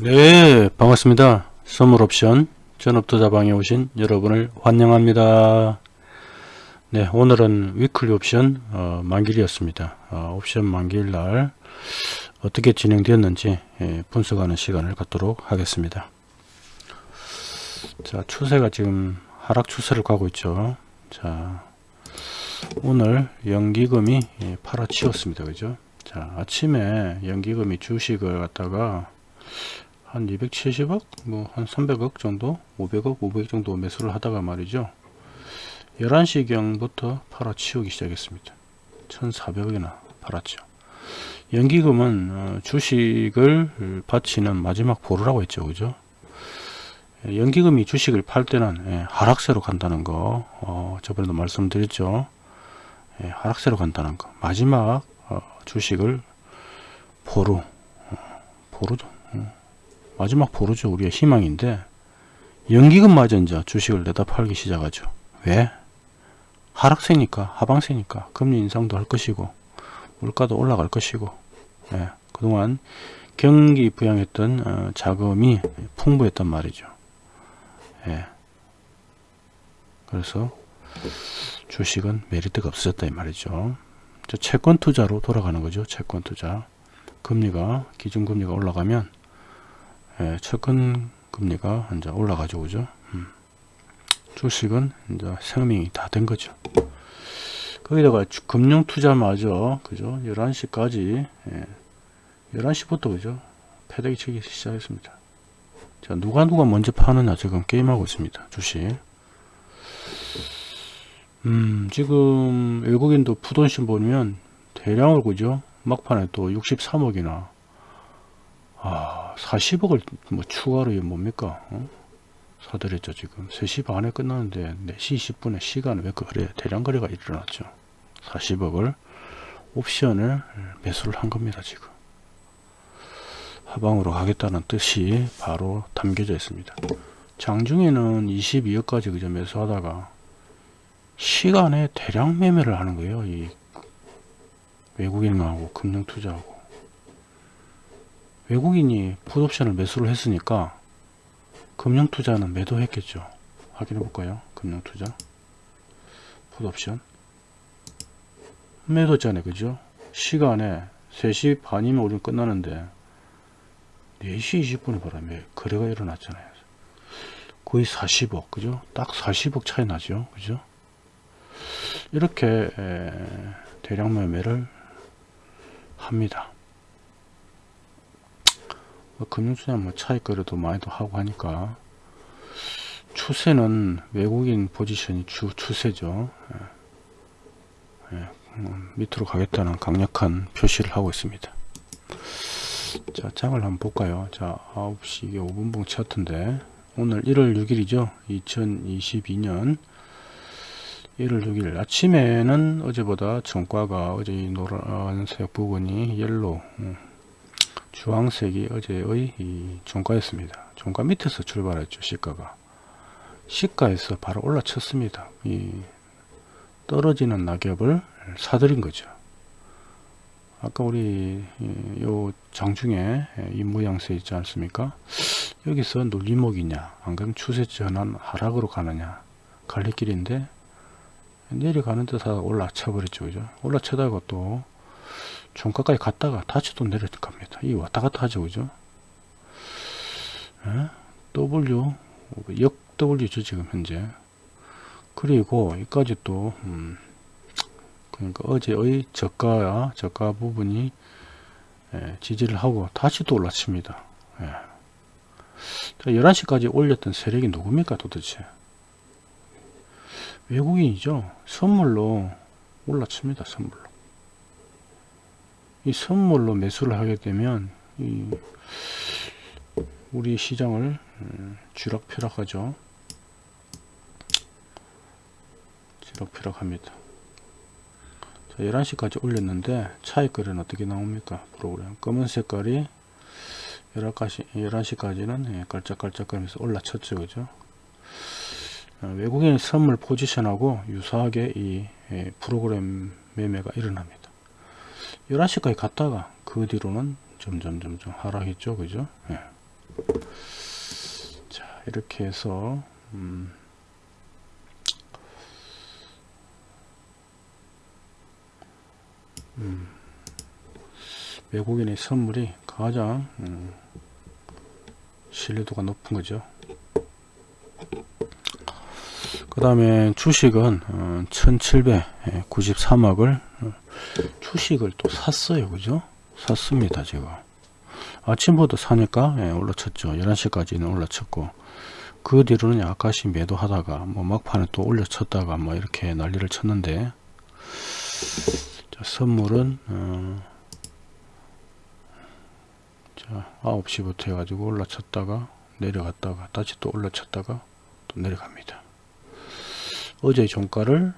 네 반갑습니다. 선물옵션 전업투자방에 오신 여러분을 환영합니다. 네 오늘은 위클리 옵션 어, 만길이었습니다. 어, 옵션 만길날 어떻게 진행되었는지 예, 분석하는 시간을 갖도록 하겠습니다. 자 추세가 지금 하락 추세를 가고 있죠. 자 오늘 연기금이 예, 팔아치웠습니다. 그죠? 자 아침에 연기금이 주식을 갖다가 한 270억? 뭐 한 300억 정도? 500억? 500억 정도 매수를 하다가 말이죠. 11시경부터 팔아치우기 시작했습니다. 1400억이나 팔았죠. 연기금은 어, 주식을 바치는 마지막 보루라고 했죠. 그죠? 연기금이 주식을 팔 때는 예, 하락세로 간다는 거 어, 저번에도 말씀드렸죠. 예, 하락세로 간다는 거. 마지막 어, 주식을 보루 어, 보루죠 마지막 보루죠. 우리의 희망인데 연기금마저 이제 주식을 내다 팔기 시작하죠. 왜? 하락세니까 하방세니까 금리 인상도 할 것이고 물가도 올라갈 것이고 예, 그동안 경기 부양했던 어, 자금이 풍부했단 말이죠. 예. 그래서 주식은 메리트가 없어졌다 이 말이죠. 채권 투자로 돌아가는 거죠. 채권 투자. 금리가 기준금리가 올라가면 예, 채권 금리가 이제 올라가죠 그죠? 음. 주식은 이제 생명이 다 된 거죠. 거기다가 금융 투자마저 그죠? 11시까지 예, 11시부터 그죠? 패대기 치기 시작했습니다. 자 누가 누가 먼저 파느냐 지금 게임하고 있습니다 주식. 음 지금 외국인도 푸돈신 보면 대량을 그죠? 막판에 또 63억이나 아 40억을 뭐 추가로 뭡니까? 어? 사들였죠 지금. 3시 반에 끝나는데 4시 20분에 시간 왜 그래 대량 거래가 일어났죠? 40억을 옵션을 매수를 한 겁니다 지금. 하방으로 가겠다는 뜻이 바로 담겨져 있습니다. 장중에는 22억까지 그저 매수하다가 시간에 대량 매매를 하는 거예요 이 외국인하고 금융투자하고 외국인이 풋옵션을 매수를 했으니까 금융투자는 매도했겠죠. 확인해 볼까요? 금융투자. 풋옵션. 매도했잖아요 그죠? 시간에 3시 반이면 우리는 끝나는데 4시 20분에 바람에 거래가 일어났잖아요. 거의 40억 그죠? 딱 40억 차이 나죠. 그죠? 이렇게 대량 매매를 합니다. 뭐 금융투자 뭐 차익 거래도 많이도 하고 하니까 추세는 외국인 포지션이 주 추세죠. 예. 예. 음, 밑으로 가겠다는 강력한 표시를 하고 있습니다. 자, 장을 한번 볼까요? 자, 9시 이게 5분봉 차트인데 오늘 1월 6일이죠. 2022년 1월 6일 아침에는 어제보다 종가가 어제 이 노란색 부분이 yellow 음, 주황색이 어제의 이 종가였습니다. 종가 밑에서 출발했죠. 시가가. 시가에서 바로 올라쳤습니다. 이 떨어지는 낙엽을 사들인 거죠. 아까 우리 요 장중에 이 모양새 있지 않습니까? 여기서 눌림목이냐 안 그러면 추세 전환 하락으로 가느냐 갈래길인데 내려가는 듯 하다 올라쳐 버렸죠. 그죠? 올라쳐다가 또 종가까지 갔다가 다시 또 내려갑니다. 이 왔다 갔다 하죠. 그죠? 에? 예? W, 역 W죠. 지금 현재. 그리고 여기까지 또, 음, 그러니까 어제의 저가야, 저가 부분이 예, 지지를 하고 다시 또 올라칩니다. 예. 11시까지 올렸던 세력이 누굽니까 도대체? 외국인이죠. 선물로 올라칩니다. 선물로. 이 선물로 매수를 하게 되면 우리 시장을 음, 쥐락펴락하죠. 쥐락펴락합니다. 자, 11시까지 올렸는데 차익 거래는 어떻게 나옵니까? 프로그램 검은 색깔이 11시, 11시까지는 예, 깔짝깔짝거리면서 올라쳤죠. 그죠? 어, 외국인 선물 포지션하고 유사하게 이 예, 프로그램 매매가 일어납니다. 11시까지 갔다가 그 뒤로는 점점 점점 하락했죠 그죠 예. 자 이렇게 해서 음, 음, 외국인의 선물이 가장 음, 신뢰도가 높은 거죠. 그 다음에 주식은 어, 1793억을 어, 주식을 또 샀어요. 그죠? 샀습니다 제가. 아침부터 사니까 예, 올라쳤죠. 11시까지는 올라쳤고 그 뒤로는 약간씩 매도하다가 뭐 막판에 또 올려쳤다가 뭐 이렇게 난리를 쳤는데 자, 선물은 어, 자 9시부터 해가지고 올라쳤다가 내려갔다가 다시 또 올라쳤다가 또 내려갑니다 어제 종가를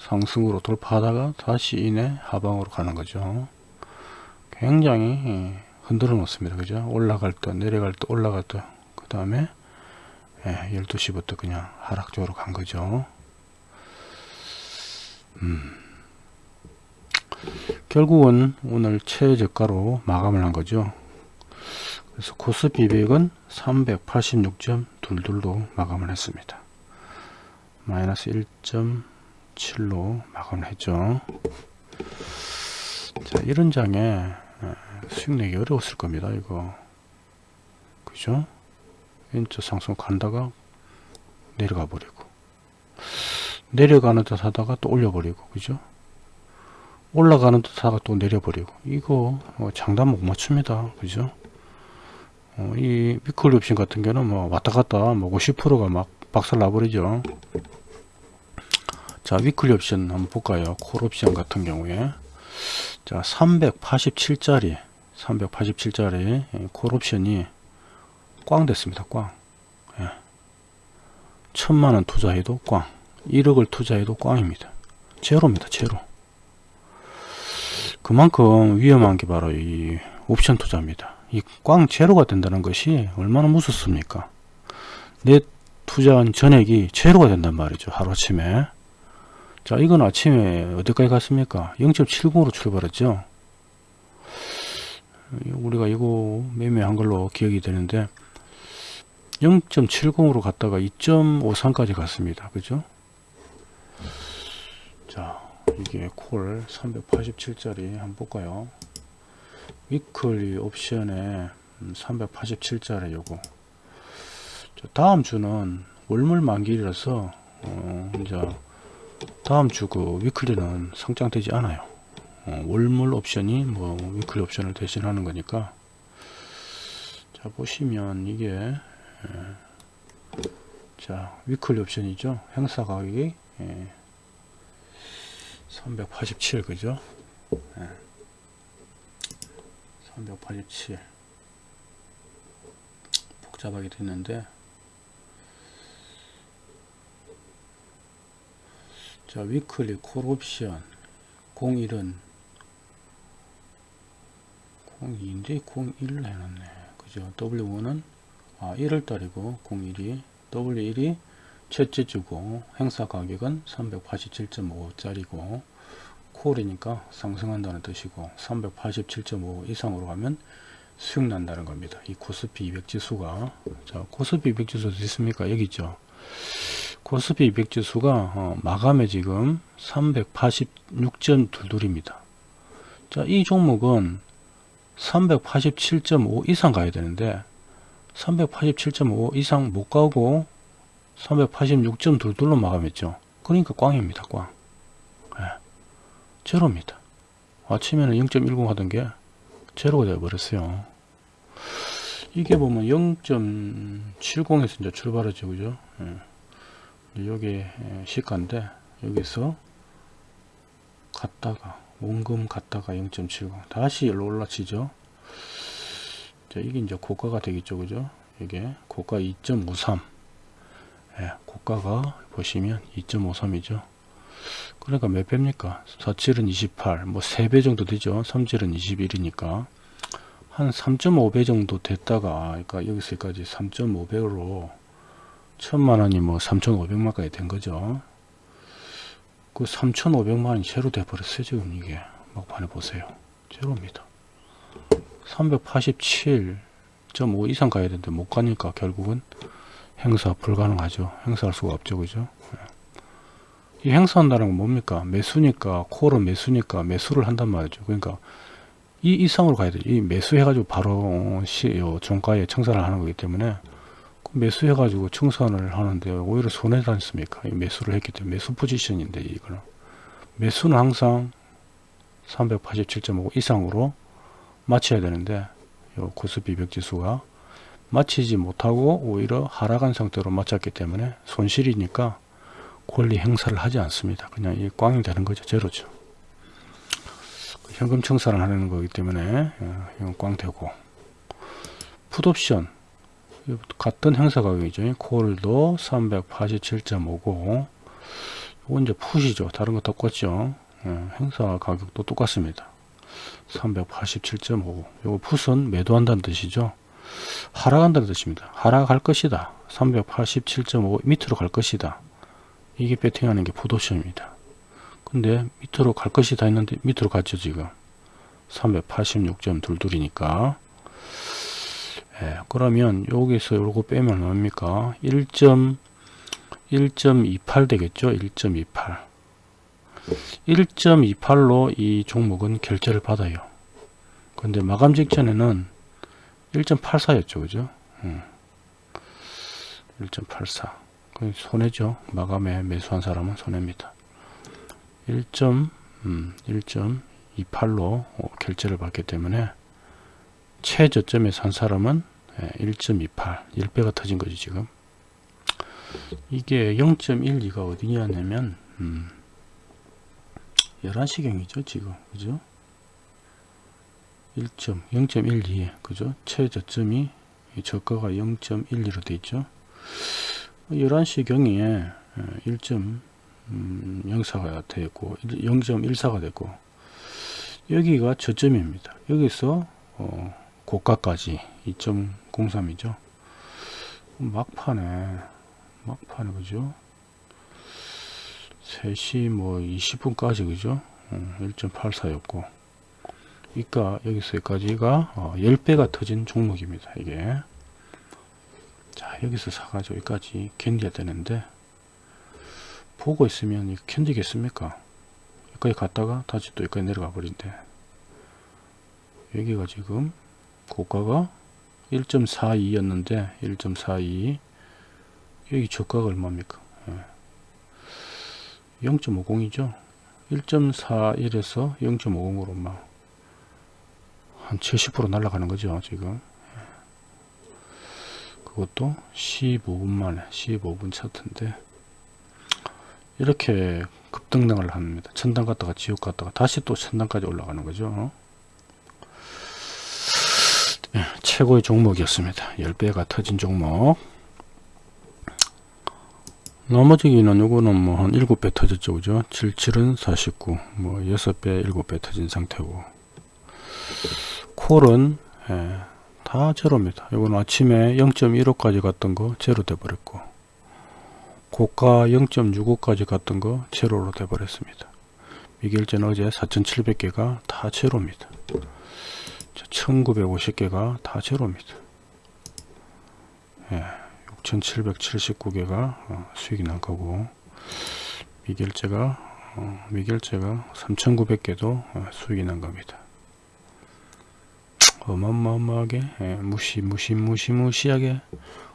상승으로 돌파하다가 다시 이내 하방으로 가는 거죠. 굉장히 예, 흔들어 놓습니다. 그죠? 올라갈 때, 내려갈 때, 올라갈 때, 그 다음에 12시부터 그냥 하락적으로 간 거죠. 음. 결국은 오늘 최저가로 마감을 한 거죠. 그래서 코스피 200은 386.22로 마감을 했습니다. 마이너스 1.7로 마감을 했죠. 자 이런 장에 수익 내기 어려웠을 겁니다 이거. 그죠? 왼쪽 상승 간다가 내려가 버리고 내려가는 듯 하다가 또 올려버리고 그죠? 올라가는 듯 하다가 또 내려버리고 이거 어, 장단 못 맞춥니다 그죠? 어, 이 위클 옵션 같은 경우는 뭐 왔다 갔다 뭐 50%가 막 박살 나버리죠 자 위클리 옵션 한번 볼까요? 콜 옵션 같은 경우에. 자 387짜리 387짜리 예, 콜 옵션이 꽝 됐습니다 꽝. 예. 천만원 투자해도 꽝. 1억을 투자해도 꽝입니다. 제로입니다 제로. 그만큼 위험한 게 바로 이 옵션 투자입니다. 이 꽝 제로가 된다는 것이 얼마나 무섭습니까? 내 투자한 전액이 제로가 된단 말이죠 하루아침에 자 이건 아침에 어디까지 갔습니까? 0.70으로 출발했죠. 우리가 이거 매매한 걸로 기억이 되는데 0.70으로 갔다가 2.53까지 갔습니다. 그죠? 자 이게 콜 387짜리 한번 볼까요? weekly 옵션에 387짜리 음, 요거. 다음 주는 월물 만기라서 어 이제 다음 주 그 weekly는 상장되지 않아요. 어, 월물 옵션이 뭐 weekly 옵션을 대신하는 거니까. 자 보시면 이게 예, 자 위클리 옵션이죠. 행사 가격이 예, 387 그죠? 예, 387 복잡하게 됐는데 자 위클리 콜옵션 01은 02인데 01을 해놨네. 그죠? W1은 아 1월달이고 01이 W1이 첫째 주고 행사 가격은 387.5짜리고 콜이니까 상승한다는 뜻이고 387.5 이상으로 가면 수익 난다는 겁니다. 이 코스피 200 지수가. 자 코스피 200 지수 어디 있습니까? 여기 있죠 코스피 200 지수가 어, 마감에 지금 386.22입니다. 자, 이 종목은 387.5 이상 가야 되는데 387.5 이상 못 가고 386.22로 마감했죠. 그러니까 꽝입니다. 꽝. 네. 제로입니다. 아침에는 0.10 하던 게 제로가 되어버렸어요. 이게 보면 0.70에서 이제 출발하죠. 그죠? 네. 여기 시가인데 여기서 갔다가 원금 갔다가 0.70 다시 올라치죠. 자, 이게 이제 고가가 되겠죠 그죠? 이게 고가 2.53 예, 고가가 보시면 2.53이죠. 그러니까 몇 배입니까? 47은 28 뭐 3배 정도 되죠. 3질은 21이니까. 한 3.5배 정도 됐다가 그러니까 여기서까지 3.5배로 천만원이 뭐 3,500만까지 된 거죠. 그 3,500만원이 제로 돼버렸어요. 지금 이게 막판에 보세요. 제로입니다. 387 2.5 이상 가야 되는데 못 가니까 결국은 행사 불가능하죠. 행사할 수가 없죠. 그죠? 예. 이 행사한다는 건 뭡니까? 매수니까, 콜은 매수니까 매수를 한단 말이죠. 그러니까 이 이상으로 가야 돼요. 이 매수해가지고 바로 시, 요 종가에 청산을 하는 거기 때문에 그 매수해가지고 청산을 하는데 오히려 손해지 않습니까? 이 매수를 했기 때문에 매수 포지션인데 이거는 매수는 항상 387.5 이상으로 맞춰야 되는데 요 코스피 벽지수가 맞히지 못하고 오히려 하락한 상태로 맞췄기 때문에 손실이니까 권리 행사를 하지 않습니다. 그냥 이 꽝이 되는 거죠. 제로죠. 현금 청산을 하는 거기 때문에 어, 이건 꽝 되고 풋옵션 같은 행사 가격이죠. 콜도 387.5고 이건 이제 풋이죠. 다른 거 똑같죠. 예, 행사 가격도 똑같습니다. 387.5 요거 풋은 매도한다는 뜻이죠. 하락한다는 뜻입니다. 하락할 것이다. 387.5 밑으로 갈 것이다. 이게 배팅하는 게 풋옵션입니다. 근데 밑으로 갈 것이다 했는데 밑으로 갔죠 지금 386.22이니까 예, 그러면 여기서 요거 빼면 뭡니까? 1.1.28 되겠죠? 1.28 1.28로 이 종목은 결제를 받아요. 근데 마감 직전에는 1.84였죠 그죠? 음. 1.84 손해죠. 마감에 매수한 사람은 손해입니다. 1. 음, 1.28로 결제를 받기 때문에 최저점에 산 사람은 1.28 예, 1배가 터진 거지 지금 이게 0.12가 어디냐면 음, 11시경이죠 지금 그죠 1.0.12 그죠 최저점이 저가가 0.12로 되어 있죠 11시경에 1. 음, 0사가 되고 0.14가 되고 여기가 저점입니다. 여기서 어, 고가까지 2.03이죠. 막판에 막판에 그죠? 3시 뭐 20분까지 그죠? 어, 1.84였고 그러니까 여기서 여기까지가 어, 10배가 터진 종목입니다. 이게 자 여기서 사가지고 여기까지 견뎌야 되는데 보고 있으면 이거 견디겠습니까? 여기까지 갔다가 다시 또 여기까지 내려가 버린대. 여기가 지금 고가가 1.42였는데 1.42 여기 저가가 얼마입니까? 0.50이죠. 1.41에서 0.50으로 막 한 70% 날아가는 거죠 지금 그것도 15분 만에 15분 차트인데 이렇게 급등등을 합니다. 천당 갔다가 지옥 갔다가 다시 또 천당까지 올라가는 거죠. 네, 최고의 종목이었습니다. 10배가 터진 종목. 나머지기는 요거는 뭐 한 7배 터졌죠. 그죠? 77은 49, 뭐 6배, 7배 터진 상태고. 콜은 예, 다 제로입니다. 요거는 아침에 0.15까지 갔던 거 제로 돼 버렸고. 고가 0.65까지 갔던 거 제로로 돼 버렸습니다. 미결제는 어제 4700개가 다 제로입니다. 1950개가 다 제로입니다. 예, 6779개가 어, 수익이 난 거고 미결제가 어, 미결제가 3900개도 어, 수익이 난 겁니다. 어마어마하게 예, 무시 무시 무시 무시하게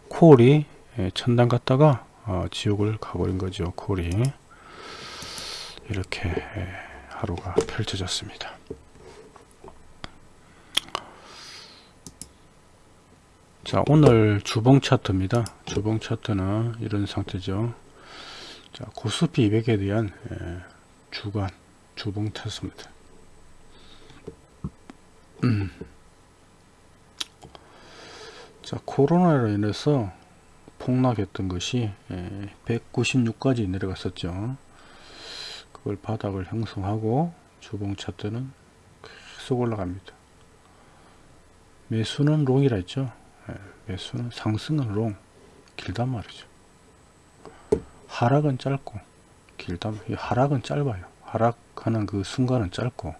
콜이 예, 천당 갔다가 어, 지옥을 가버린 거죠. 콜이 이렇게 하루가 펼쳐졌습니다. 자 오늘 주봉 차트입니다. 주봉 차트는 이런 상태죠. 자 고스피 200에 대한 예, 주간 주봉 차트입니다. 음. 자 코로나로 인해서 폭락했던 것이 196까지 예, 내려갔었죠. 그걸 바닥을 형성하고 주봉 차트는 계속 올라갑니다. 매수는 롱이라 했죠. 예, 매수는 상승은 롱, 길단 말이죠. 하락은 짧고 길다 하락은 짧아요. 하락하는 그 순간은 짧고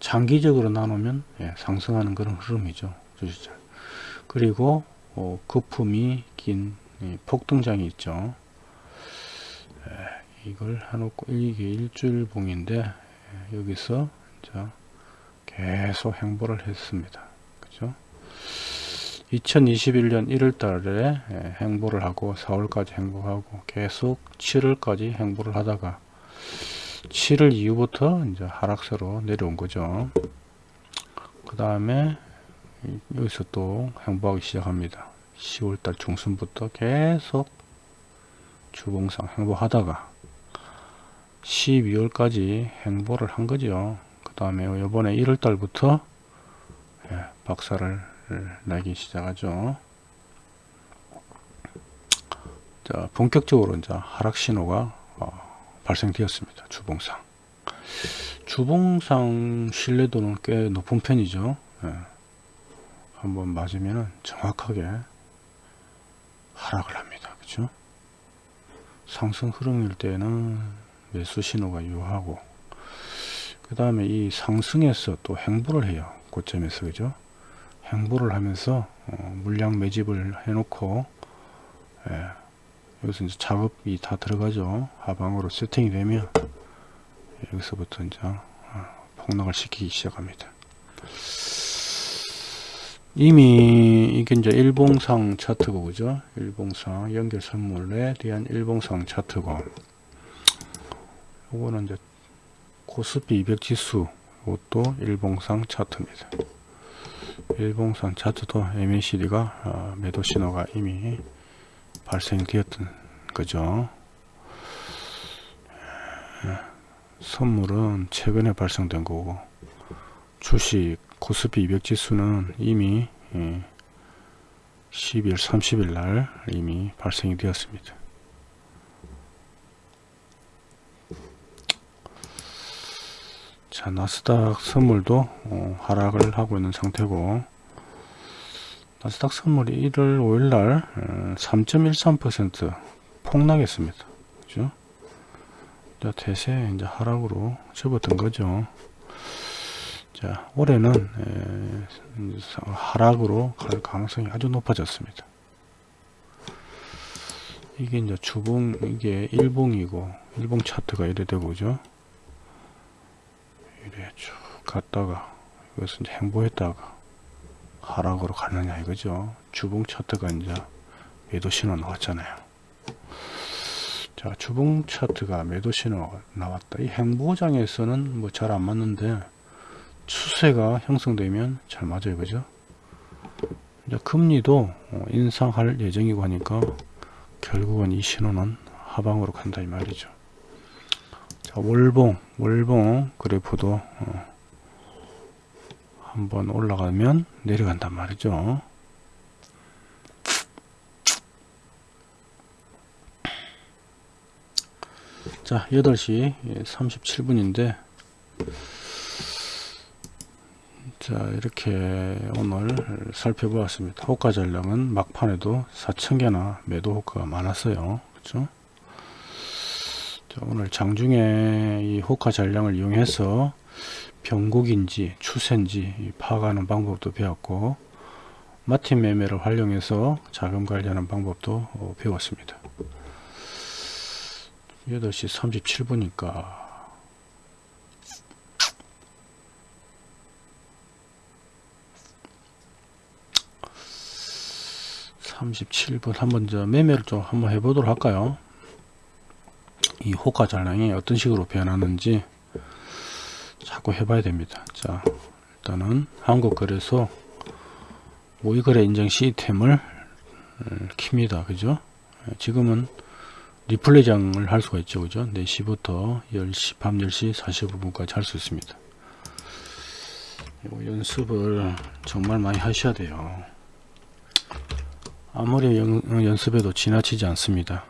장기적으로 나누면 예, 상승하는 그런 흐름이죠. 주시자. 그리고 어, 거품이 긴 폭등장이 있죠 에, 이걸 해놓고 이게 일주일 봉인데 여기서 자 계속 행보를 했습니다 2021년 1월 달에 행보를 하고 4월까지 행보하고 계속 7월까지 행보를 하다가 7월 이후부터 이제 하락세로 내려온 거죠. 그 다음에 여기서 또 행보하기 시작합니다. 10월달 중순부터 계속 주봉상 행보하다가 12월까지 행보를 한 거죠. 그 다음에 이번에 1월달부터 예, 박살을 나기 시작하죠. 자, 본격적으로 이제 하락 신호가 어, 발생되었습니다. 주봉상. 주봉상 신뢰도는 꽤 높은 편이죠. 예. 한번 맞으면 정확하게 하락을 합니다. 그죠? 상승 흐름일 때는 매수 신호가 유효하고 그 다음에 이 상승에서 또 행보를 해요. 고점에서 그죠? 행보를 하면서 어, 물량 매집을 해놓고 예, 여기서 이제 작업이 다 들어가죠. 하방으로 세팅이 되면 여기서부터 이제 어, 폭락을 시키기 시작합니다. 이미 이게 이제 일봉상 차트고 그죠? 일봉상 연결 선물에 대한 일봉상 차트고 요거는 이제 코스피 200 지수 이것도 일봉상 차트입니다. 일봉상 차트도 MACD가 어, 매도 신호가 이미 발생되었던 거죠. 예, 선물은 최근에 발생된 거고 주식 코스피 200 지수는 이미 12월 예, 30일 날 이미 발생이 되었습니다. 자 나스닥 선물도 어, 하락을 하고 있는 상태고 나스닥 선물이 1월 5일날 3.13% 어, 폭락했습니다. 그죠? 자 대세 이제 하락으로 접었던 거죠. 자 올해는 에, 하락으로 갈 가능성이 아주 높아졌습니다. 이게 이제 주봉 이게 일봉이고 일봉 차트가 이래 되고 죠 이래 쭉 갔다가 이것은 행보했다가 하락으로 가느냐 이거죠. 주봉 차트가 이제 매도 신호 나왔잖아요. 자, 주봉 차트가 매도 신호 나왔다. 이 행보장에서는 뭐 잘 안 맞는데 추세가 형성되면 잘 맞아요. 그죠? 이제 금리도 인상할 예정이고 하니까 결국은 이 신호는 하방으로 간다 이 말이죠. 자, 월봉, 월봉 그래프도 어, 한번 올라가면 내려간단 말이죠. 자 8시 37분인데 자 이렇게 오늘 살펴보았습니다. 호가 전량은 막판에도 4천개나 매도 호가가 많았어요. 그렇죠 자, 오늘 장중에 이 호가 전량을 이용해서 병국인지 추세인지 파악하는 방법도 배웠고 마틴 매매를 활용해서 자금 관리하는 방법도 어, 배웠습니다 8시 37분이니까 37분 한번 저 매매를 좀 한번 해보도록 할까요? 이 호가 잔량이 어떤 식으로 변하는지 자꾸 해봐야 됩니다. 자, 일단은 한국거래소 모의거래 인증 시스템을 어, 킵니다. 그죠? 지금은 리플레이 장을 할 수가 있죠. 그죠? 4시부터 10시, 밤 10시 45분까지 할 수 있습니다. 연습을 정말 많이 하셔야 돼요. 아무리 연, 연습해도 지나치지 않습니다.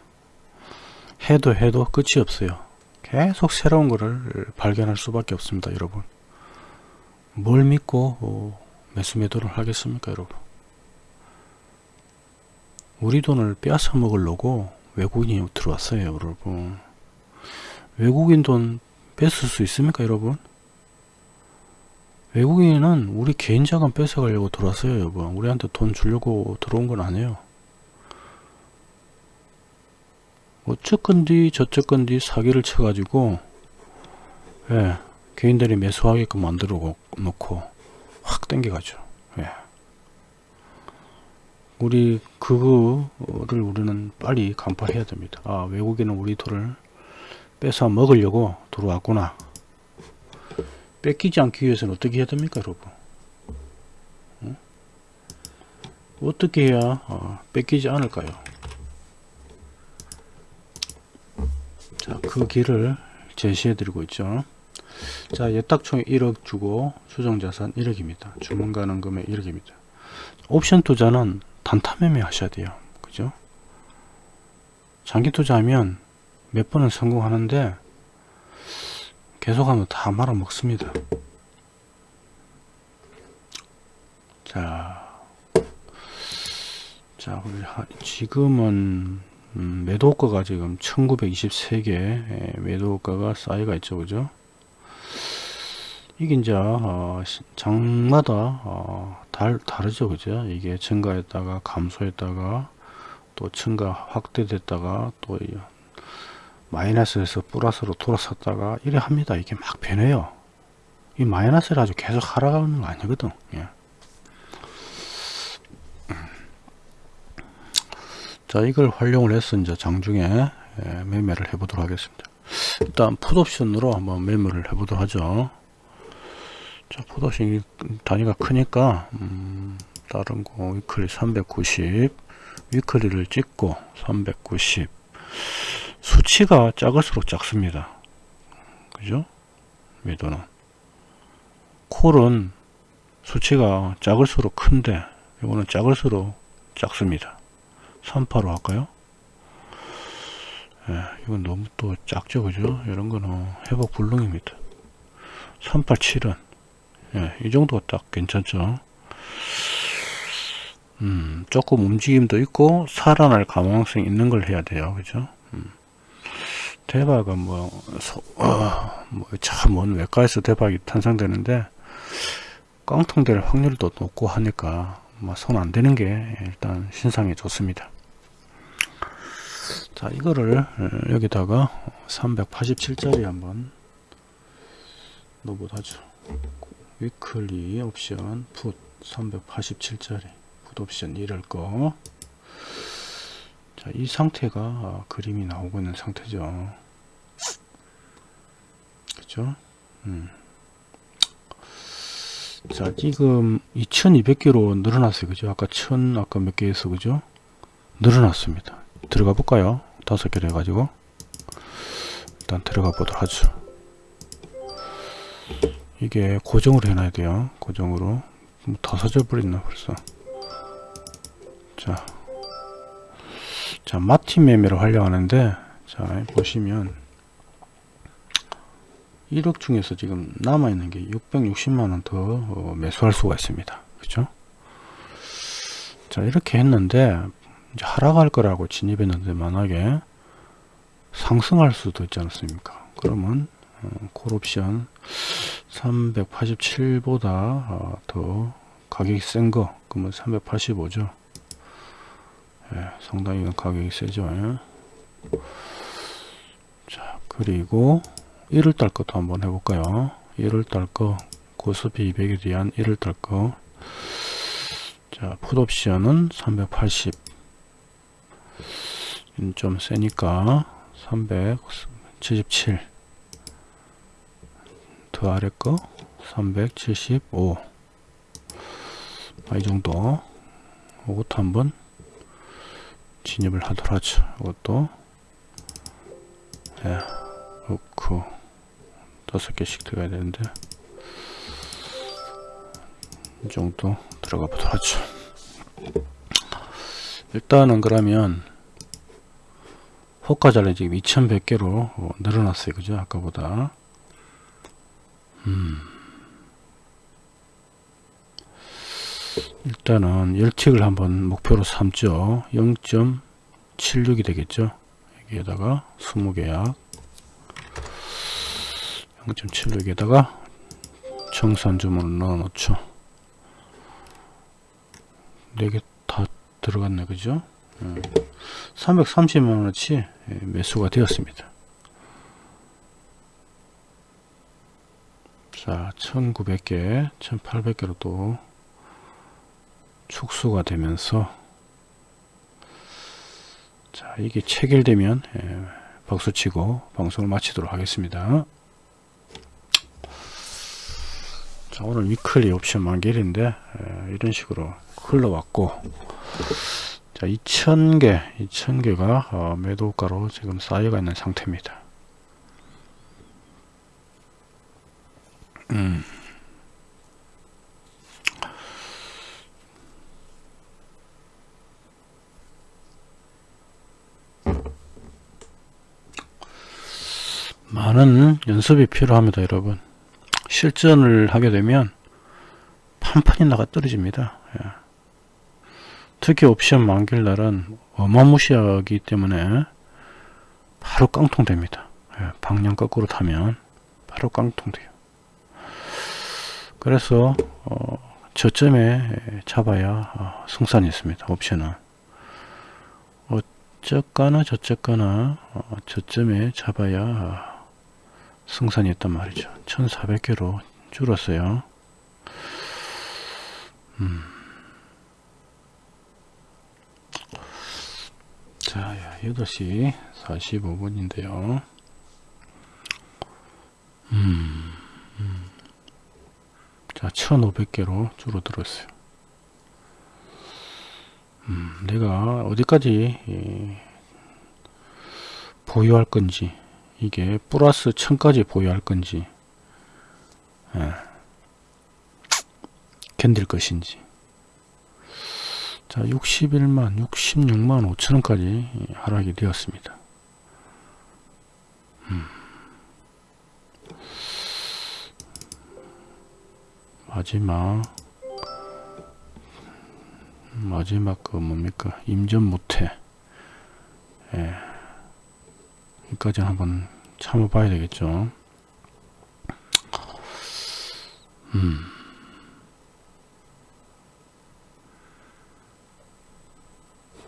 해도 해도 끝이 없어요. 계속 새로운 것을 발견할 수밖에 없습니다. 여러분. 뭘 믿고 어, 매수 매도를 하겠습니까 여러분 우리 돈을 빼앗아 먹으려고 외국인이 들어왔어요 여러분 외국인 돈 뺏을 수 있습니까 여러분 외국인은 우리 개인 자금 뺏어가려고 들어왔어요 여보 우리한테 돈 주려고 들어온 건 아니에요 어쨌건디 저쨌건디 사기를 쳐가지고 예, 개인들이 매수하게끔 만들어 놓고 확 땡겨가죠. 예. 우리 그거를 우리는 빨리 간파해야 됩니다. 아 외국인은 우리 돈을 뺏어 먹으려고 들어왔구나. 뺏기지 않기 위해서는 어떻게 해야 됩니까 여러분? 어? 어떻게 해야 어, 뺏기지 않을까요 자, 그 길을 제시해 드리고 있죠. 자 예탁총 1억 주고 수정자산 1억입니다. 주문 가능 금액 1억입니다. 옵션 투자는 단타 매매 하셔야 돼요. 그죠? 장기 투자하면 몇 번은 성공하는데 계속하면 다 말아 먹습니다. 자, 자 지금은 음, 매도가가 지금 1923개 매도가가 쌓여가 있죠. 그죠? 이게 이제 어, 시- 장마다 어, 달, 다르죠. 그죠? 이게 증가했다가 감소했다가 또 증가 확대됐다가 또 이- 마이너스에서 플러스로 돌아섰다가 이래 합니다. 이게 막 변해요. 이 마이너스를 아주 계속 하락하는 거 아니거든. 예. 자 이걸 활용을 해서 이제 장중에 예, 매매를 해 보도록 하겠습니다. 일단 풋옵션으로 한번 매매를 해 보도록 하죠. 자 풋옵션이 단위가 크니까 음, 다른 거 weekly 390 weekly를 찍고 390 수치가 작을수록 작습니다. 그죠? 매도는. 콜은 수치가 작을수록 큰데 이거는 작을수록 작습니다 38로 할까요? 예, 이건 너무 또 작죠, 그죠? 이런 거는 회복 불능입니다. 387은, 예, 이 정도가 딱 괜찮죠? 음, 조금 움직임도 있고, 살아날 가망성이 있는 걸 해야 돼요, 그죠? 음. 대박은 뭐, 소, 어, 뭐, 참, 먼 외과에서 대박이 탄생되는데, 깡통될 확률도 높고 하니까, 뭐, 손안 대는 게 일단 신상에 좋습니다. 자 이거를 어, 여기다가 387짜리 한번 넣어보도록 하죠 위클리 옵션 풋 387짜리 풋 옵션 이럴 거 자, 이 상태가 아, 그림이 나오고 있는 상태죠. 그죠? 음. 자, 지금 2200개로 늘어났어요. 그죠? 아까 1000, 아까 몇 개에서, 그죠? 늘어났습니다. 들어가 볼까요? 다섯 개를 해가지고. 일단 들어가 보도록 하죠. 이게 고정으로 해놔야 돼요. 고정으로. 뭐다 사져버렸나 벌써. 자. 자, 마틴 매매를 활용하는데, 자, 보시면, 1억 중에서 지금 남아있는 게 660만원 더 어, 매수할 수가 있습니다. 그죠? 자, 이렇게 했는데, 이제 하락할 거라고 진입했는데, 만약에 상승할 수도 있지 않습니까? 그러면, 어, 콜옵션 387보다 어, 더 가격이 센 거, 그러면 385죠. 예, 상당히 가격이 세죠. 예. 자, 그리고 1월달 것도 한번 해볼까요? 1월달 거, 고스피 200에 대한 1월달 거. 자, 풋옵션은 380. 좀 세니까 377. 더 아래 거 375. 아, 이 정도. 이것도 한번 진입을 하도록 하죠. 이것도 예, 넣고 다섯 개씩 들어가야 되는데 이 정도 들어가 보도록 하죠. 일단은 그러면 호가자를 지금 2100개로 어, 늘어났어요. 그죠? 아까보다. 음. 일단은 열칙을 한번 목표로 삼죠 0.76이 되겠죠 여기에다가 20계약 0.76에다가 청산 주문을 넣어 놓죠 4개 다 들어갔네 그죠? 330만원어치 매수가 되었습니다. 자 1900개 1800개로 또 축소가 되면서 자 이게 체결되면 예, 박수치고 방송을 마치도록 하겠습니다. 자 오늘 위클리 옵션 만길인데 예, 이런 식으로 흘러왔고 자 2000개 2000개가 어, 매도가로 지금 쌓여가 있는 상태입니다 음. 많은 연습이 필요합니다 여러분 실전을 하게 되면 판판이 나가 떨어집니다 예. 특히 옵션 만길 날은 어마무시하기 때문에 바로 깡통 됩니다 예. 방향 거꾸로 타면 바로 깡통 돼요 그래서 어, 저점에 잡아야 어, 승산이 있습니다 옵션은 어쨌거나 저쨌거나 어, 저점에 잡아야 승산이 있단 말이죠 1400개로 줄었어요 음. 자 8시 45분인데요 음, 음. 자 1500개로 줄어들었어요 음, 내가 어디까지 예, 보유할 건지 이게 플러스 1000까지 보유할 건지 예. 견딜 것인지 자 61만 66만 5천원까지 하락이 되었습니다 음. 마지막 마지막 그 뭡니까 임전 못해 예. 여기까지 한번 참아 봐야 되겠죠 음.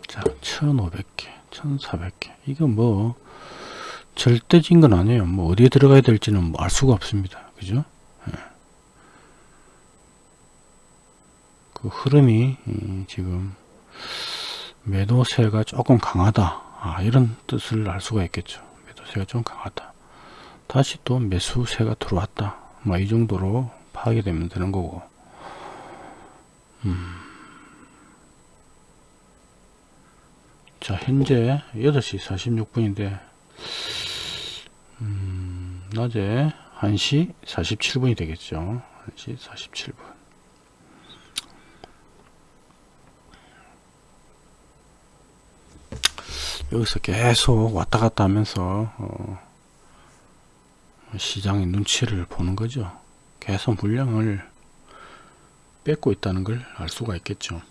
자 1500개 1400개. 이거 뭐 절대진 건 아니에요. 뭐 어디에 들어가야 될지는 뭐 알 수가 없습니다. 그죠? 예. 그 흐름이 지금 매도세가 조금 강하다. 아, 이런 뜻을 알 수가 있겠죠. 매도세가 좀 강하다. 다시 또 매수세가 들어왔다. 뭐 이 정도로 파악이 되면 되는 거고. 음. 자 현재 8시 46분인데 음, 낮에 1시 47분이 되겠죠. 1시 47분. 여기서 계속 왔다 갔다 하면서 어, 시장의 눈치를 보는 거죠. 계속 물량을 뺏고 있다는 걸 알 수가 있겠죠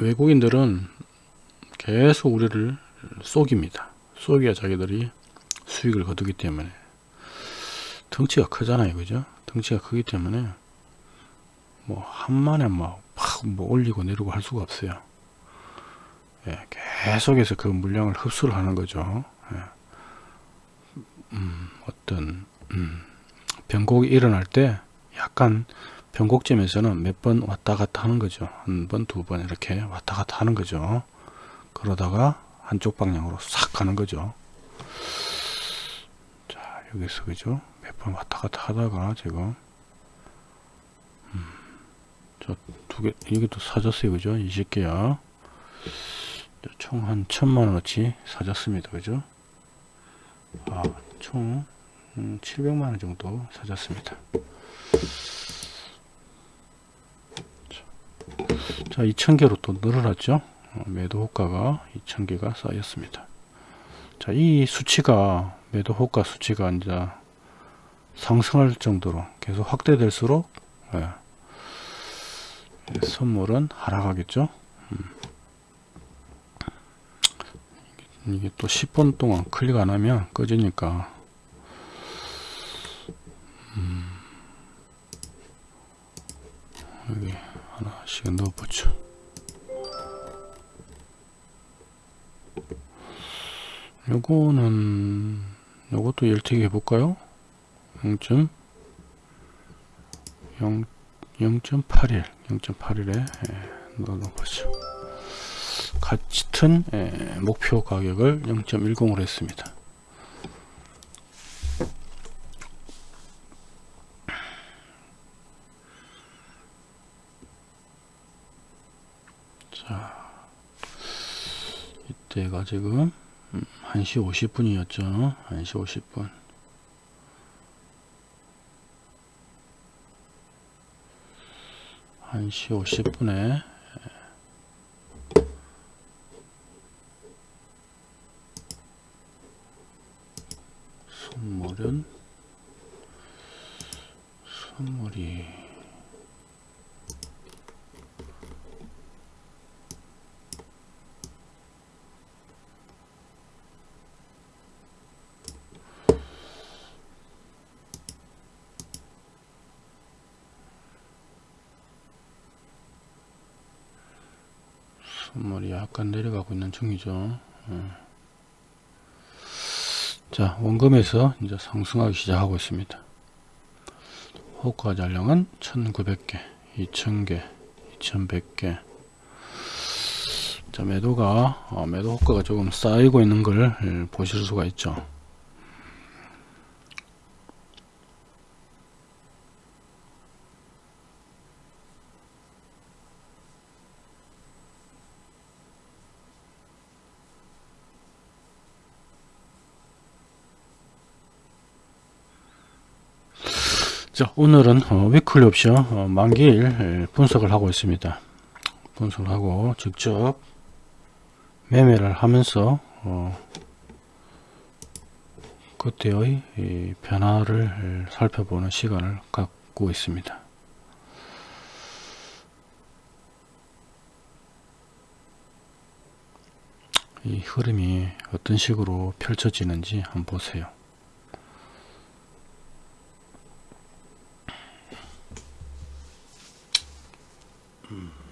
외국인들은 계속 우리를 속입니다 속여야 자기들이 수익을 거두기 때문에 덩치가 크잖아요 그죠 덩치가 크기 때문에 뭐 한만에 막뭐 올리고 내리고 할 수가 없어요 예, 계속해서 그 물량을 흡수를 하는 거죠. 예. 음, 어떤 음, 변곡이 일어날 때 약간 변곡점에서는 몇 번 왔다 갔다 하는 거죠. 한 번, 두 번 이렇게 왔다 갔다 하는 거죠. 그러다가 한쪽 방향으로 싹 가는 거죠. 자, 여기서 그죠? 몇 번 왔다 갔다 하다가 지금 음, 저두 개, 여기도 사졌어요. 그죠? 20개야. 총한 천만원어치 사졌습니다 그죠 아, 총 700만원 음, 정도 사졌습니다 자 2000개로 또 늘어났죠? 어, 매도 호가가 2000개가 쌓였습니다. 자 이 수치가 매도 호가 수치가 이제 상승할 정도로 계속 확대될수록 예, 선물은 하락하겠죠? 음. 이게 또 10분 동안 클릭 안 하면 꺼지니까 음 시간 넣어 보죠. 요거는 요것도 열튀기 해볼까요? 0. 0 0.81 0.81에 예, 넣어보죠. 같은 예, 목표 가격을 0.10으로 했습니다. 자, 이때가 지금 1시 50분이었죠. 1시 50분. 1시 50분에 선물은 선물이 선물이 약간 내려가고 있는 중이죠. 어. 자, 원금에서 이제 상승하기 시작하고 있습니다. 호가 잔량은 1900개, 2000개, 2100개. 자, 매도가, 어, 매도 호가가 조금 쌓이고 있는 걸 예, 보실 수가 있죠. 자 오늘은 어, 위클리 옵션 어, 만기일 예, 분석을 하고 있습니다. 분석을 하고 직접 매매를 하면서 어, 그때의 이 변화를 예, 살펴보는 시간을 갖고 있습니다. 이 흐름이 어떤 식으로 펼쳐지는지 한번 보세요 자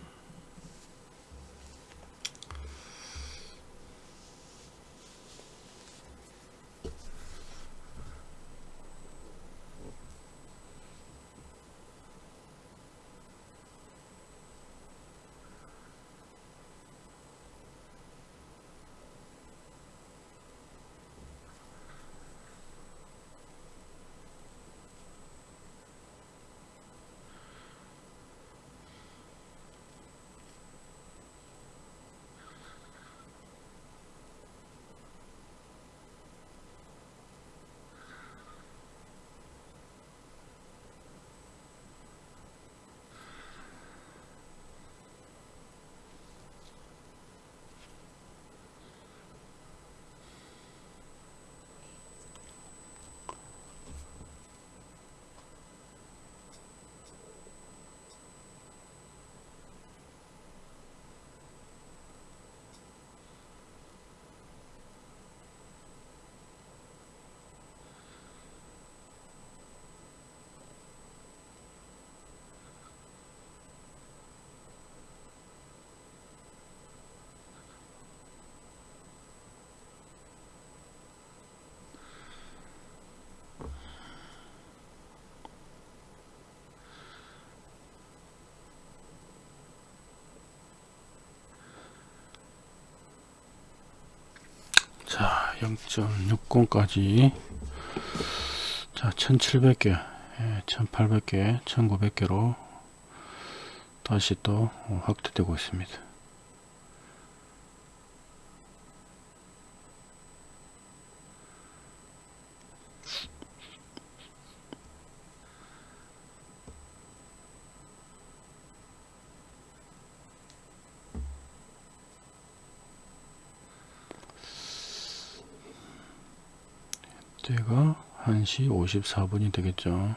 0.60까지. 자 1700개 예, 1800개 1900개로 다시 또 확대되고 있습니다 때가 1시 54분이 되겠죠.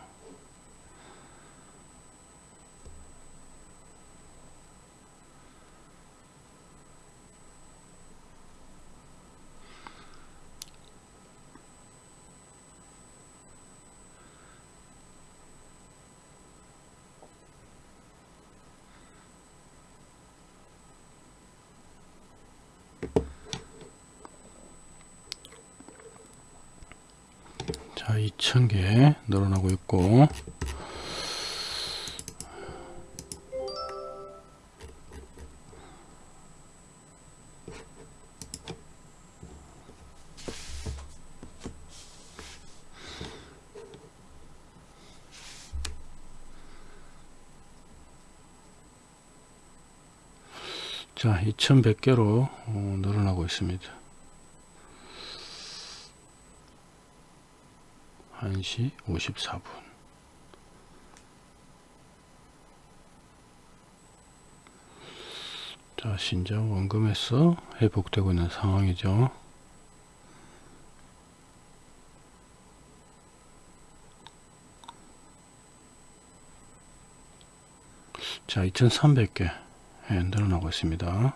2000개 늘어나고 있고 자 2100개로 어, 늘어나고 있습니다. 1시 54분. 자 신장 원금에서 회복되고 있는 상황이죠. 자 2300개 예, 늘어나고 있습니다.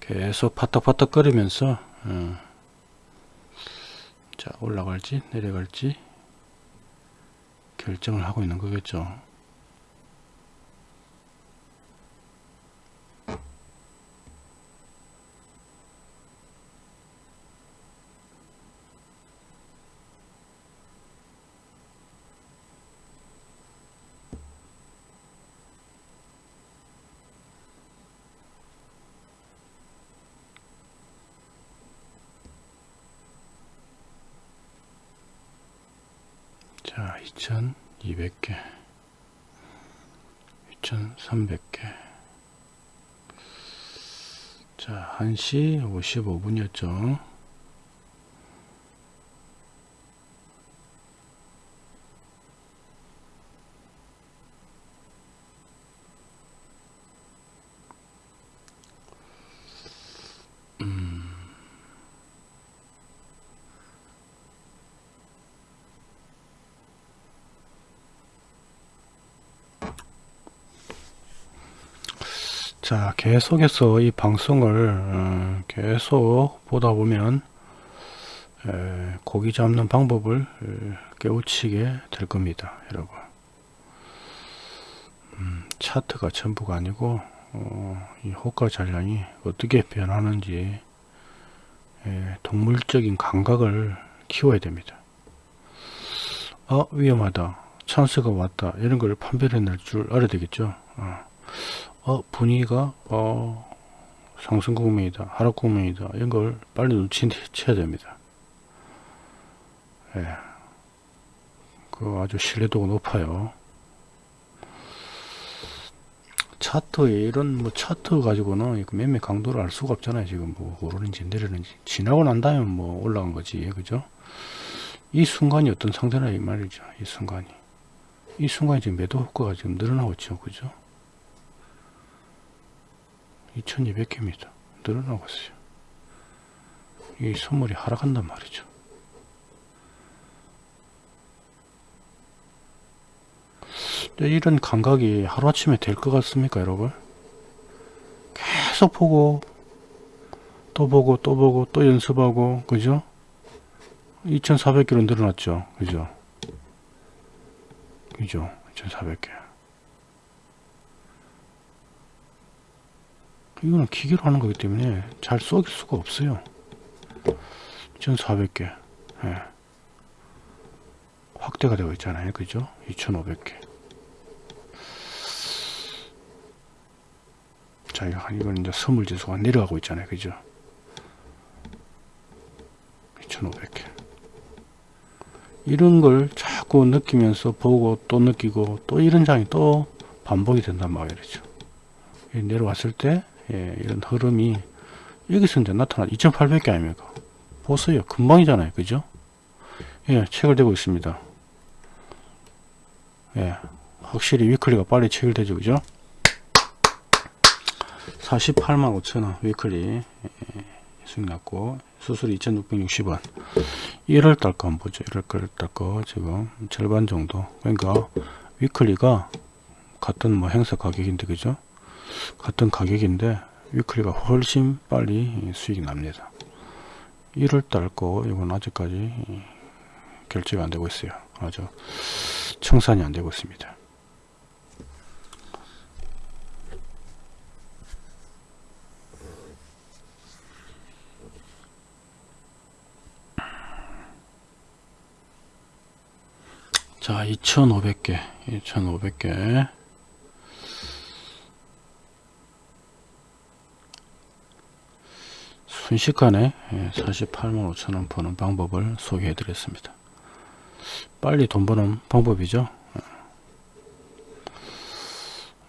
계속 파떡파떡 거리면서 어, 자 올라갈지 내려갈지 결정을 하고 있는 거겠죠 자 2200개 2300개 자 1시 55분이었죠 자 계속해서 이 방송을 어, 계속 보다 보면 에, 고기 잡는 방법을 에, 깨우치게 될 겁니다 여러분. 음, 차트가 전부가 아니고 어, 이 호가 잔량이 어떻게 변하는지 에, 동물적인 감각을 키워야 됩니다. 아 위험하다. 찬스가 왔다. 이런 걸 판별해낼 줄 알아야 되겠죠? 어. 어, 분위기가 어, 상승 국면이다 하락 국면이다 이런 걸 빨리 눈치채야 됩니다. 예. 그 아주 신뢰도가 높아요. 차트에 이런 뭐 차트 가지고는 매매 강도를 알 수가 없잖아요 지금 뭐 오르는지 내리는지. 지나고 난 다음에 뭐 올라간 거지 그죠? 이 순간이 어떤 상태나 이 말이죠 이 순간이. 이 순간이 지금 매도 효과가 지금 늘어나고 있죠 그죠 2200개입니다 늘어나고 있어요. 이 선물이 하락한단 말이죠. 이런 감각이 하루아침에 될 것 같습니까 여러분? 계속 보고 또 보고 또 보고 또 연습하고 그죠? 2400개로 늘어났죠. 그죠? 그죠? 2400개 이거는 기계로 하는 거기 때문에 잘 쏘길 수가 없어요. 1400개. 예. 확대가 되어 있잖아요. 그죠? 2500개. 자 이건 이제 선물 지수가 내려가고 있잖아요. 그죠? 2500개. 이런 걸 자꾸 느끼면서 보고 또 느끼고 또 이런 장이 또 반복이 된단 말이죠. 내려왔을 때 예, 이런 흐름이 여기서 이제 나타나 2800개 아닙니까 보세요 금방이잖아요. 그죠? 예 체결되고 있습니다. 예 확실히 위클리가 빨리 체결되죠. 그죠? 48만 5천원 위클리. 예, 수익 났고 수수료 2660원. 1월달 거 한번 보죠. 1월달 거 지금 절반 정도. 그러니까 위클리가 같은 뭐 행사 가격인데 그죠 같은 가격인데 위클리가 훨씬 빨리 수익이 납니다. 1월달 거 이건 아직까지 결제가 안되고 있어요. 아주 청산이 안되고 있습니다. 자 2500개 2500개. 순식간에 48만 예, 5천원 버는 방법을 소개해 드렸습니다. 빨리 돈 버는 방법이죠?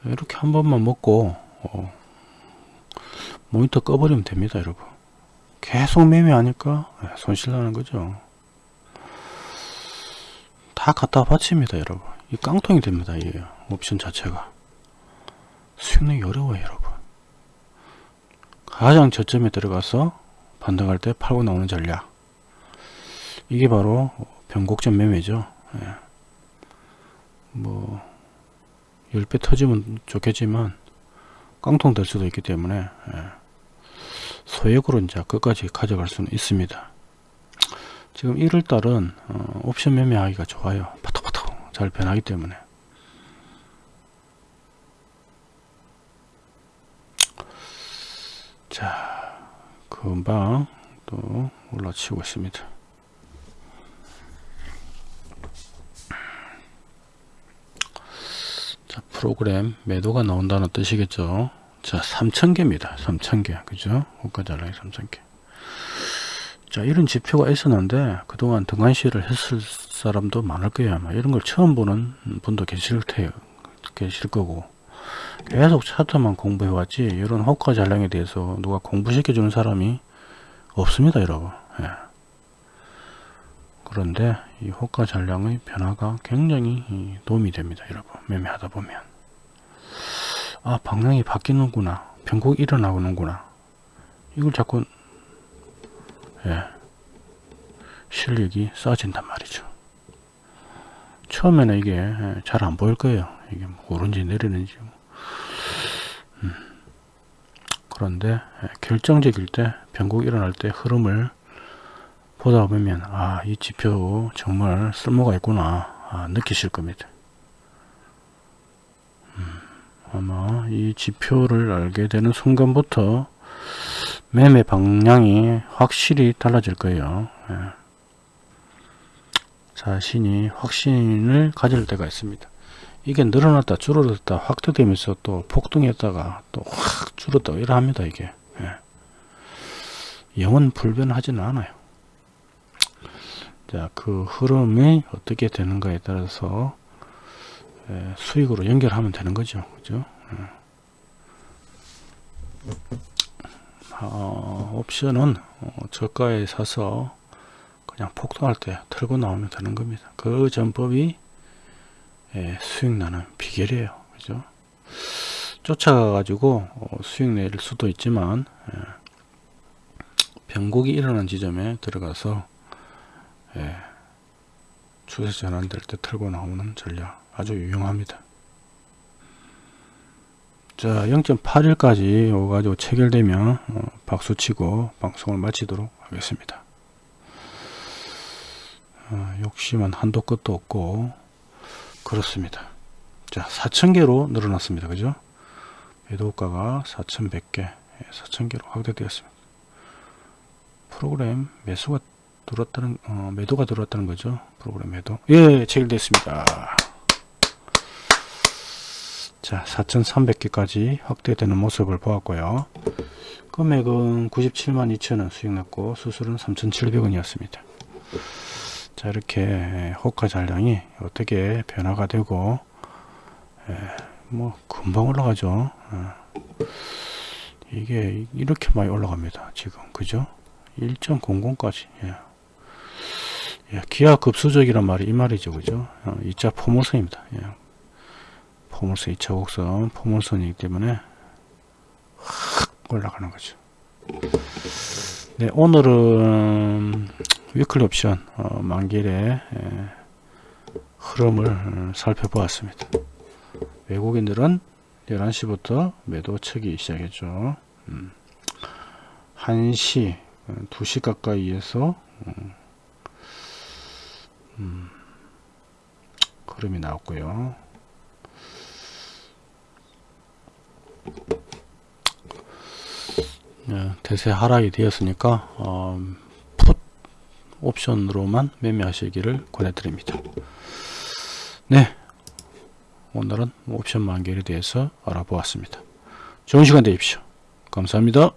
예. 이렇게 한 번만 먹고 어, 모니터 꺼버리면 됩니다 여러분. 계속 매매하니까? 예, 손실 나는 거죠. 다 갖다 바칩니다 여러분. 이 깡통이 됩니다 이 옵션 자체가. 수익내기 어려워요 여러분 가장 저점에 들어가서 반등할 때 팔고 나오는 전략. 이게 바로 변곡점 매매죠. 예. 뭐 10배 터지면 좋겠지만 깡통 될 수도 있기 때문에 예. 소액으로 이제 끝까지 가져갈 수는 있습니다. 지금 1월달은 어, 옵션 매매하기가 좋아요. 파톡파톡 잘 변하기 때문에 자 금방 또 올라치고 있습니다. 자 프로그램 매도가 나온다는 뜻이겠죠? 자 3000개입니다. 3000개. 그죠? 호가자랑이 3000개. 자 이런 지표가 있었는데 그동안 등한시를 했을 사람도 많을 거예요 아마. 이런 걸 처음 보는 분도 계실 테요 계실 거고 계속 차트만 공부해 왔지 이런 호가 잔량에 대해서 누가 공부시켜 주는 사람이 없습니다 여러분 예. 그런데 이 호가 잔량의 변화가 굉장히 도움이 됩니다 여러분 매매하다 보면 아 방향이 바뀌는구나 변곡이 일어나는구나 이걸 자꾸 예, 실력이 쌓아진단 말이죠. 처음에는 이게 예, 잘안 보일 거예요. 이게 뭐 오른지 내리는지. 음. 그런데 예, 결정적일 때 변곡이 일어날 때 흐름을 보다 보면 아 이 지표 정말 쓸모가 있구나 아, 느끼실 겁니다. 음, 아마 이 지표를 알게 되는 순간부터 매매 방향이 확실히 달라질 거예요. 예. 자신이 확신을 가질 때가 있습니다. 이게 늘어났다 줄어들었다 확대되면서 또 폭등했다가 또 확 줄었다 이러합니다 이게 예. 영은 불변하지는 않아요 자그 흐름이 어떻게 되는가에 따라서 예, 수익으로 연결하면 되는 거죠 그죠 예. 어, 옵션은 어, 저가에 사서 그냥 폭등할 때 털고 나오면 되는 겁니다. 그 전법이 예, 수익 나는 비결이에요. 그죠? 쫓아가 가지고 어, 수익 낼 수도 있지만 예, 변곡이 일어난 지점에 들어가서 예, 추세 전환될 때 털고 나오는 전략 아주 유용합니다. 자 0.81까지 오가지고 체결되면 어, 박수치고 방송을 마치도록 하겠습니다 어, 욕심은 한도 끝도 없고 그렇습니다. 자 4,000개로 늘어났습니다. 그죠? 매도가가 4,100개 4,000개로 확대되었습니다. 프로그램 매수가 들어왔다는 어, 매도가 들어왔다는 거죠? 프로그램 매도. 예 체결됐습니다. 자 4300개까지 확대되는 모습을 보았고요. 금액은 97만 2천원 수익 났고 수술은 3700원이었습니다 자 이렇게 호가 잔량이 어떻게 변화가 되고 에, 뭐 금방 올라가죠. 에, 이게 이렇게 많이 올라갑니다 지금. 그죠? 1.00까지 예. 예, 기하 급수적이란 말이 이 말이죠 그죠? 어, 이자 포모성입니다 예. 포물선 2차 곡선 포물선이기 때문에 확 올라가는 거죠 네 오늘은 위클리 옵션 어, 만길의 에, 흐름을 살펴보았습니다. 외국인들은 11시부터 매도 척이 시작했죠. 음, 1시 2시 어, 가까이에서 음, 음, 흐름이 나왔고요. 네, 대세 하락이 되었으니까 어, 풋 옵션으로만 매매하시기를 권해드립니다. 네. 오늘은 옵션 만결에 대해서 알아보았습니다. 좋은 시간 되십시오. 감사합니다.